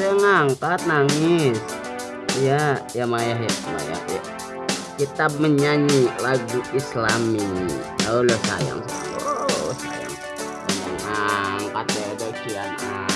ada yang ngangkat nangis. Ya ya Maya ya Maya ya kita menyanyi lagu islami. Allah oh, sayang. Oh sayang. Ngangkat ya ada kian. Ah.